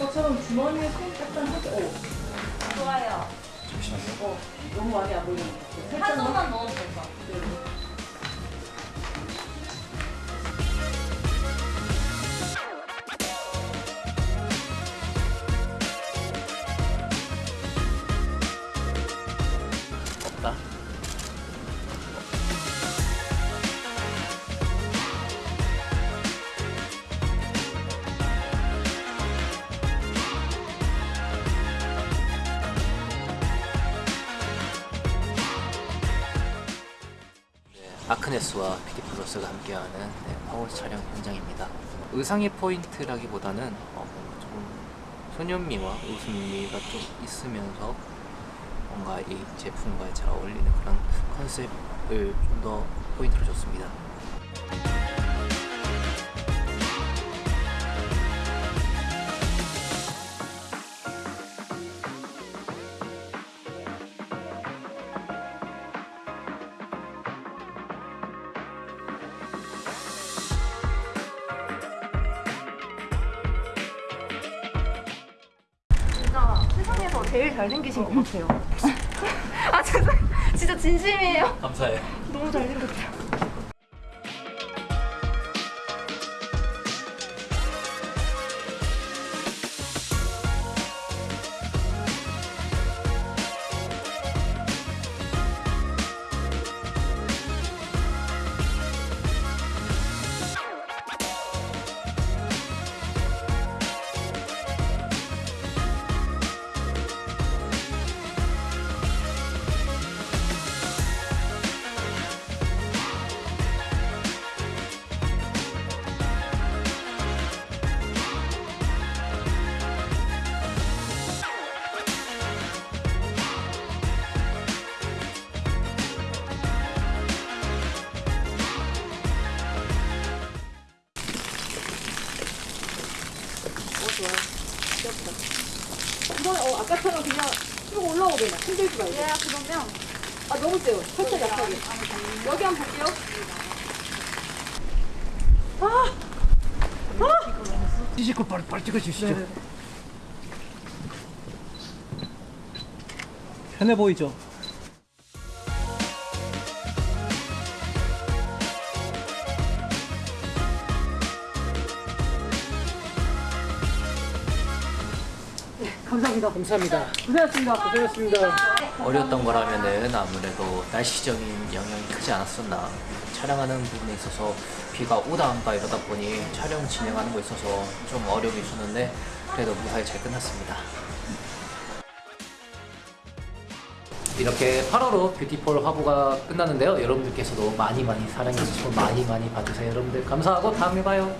아까처럼 주머니에 손 약간 하게 어, 좋아요. 잠시만요. 어 너무 많이 안 보이는 것 같아 한 살짝만 손만 넣어도 될것 같아요. 아크네스와 피디플러스가 함께하는 네, 파워 촬영 현장입니다. 의상의 포인트라기보다는 어, 좀 소년미와 웃음미가 좀 있으면서 뭔가 이 제품과 잘 어울리는 그런 컨셉을 좀 더 포인트로 줬습니다. 제일 잘생기신 것 같아요. 아 죄송, 진짜 진심이에요. 감사해요. 너무 잘생겼어요. 이번에 어 아까처럼 그냥 쭉 올라오게 막 힘들지 말고 예, 그러면. 아 너무 세요. 살짝 약하게. 여기 한번 볼게요. 찌시고 빨리 빨리 찍어주시죠. 편해 보이죠? 감사합니다 감사합니다. 고생하셨습니다 고생했습니다. 어려웠던 거라면은 아무래도 날씨적인 영향이 크지 않았었나. 촬영하는 부분에 있어서 비가 오다 안가 이러다 보니 촬영 진행하는 거 있어서 좀 어려움이 있었는데 그래도 무사히 잘 끝났습니다. 이렇게 8월호 뷰티폴 화보가 끝났는데요. 여러분들께서도 많이 많이 사랑해주시고 많이 많이 봐주세요. 여러분들 감사하고 다음에 봐요.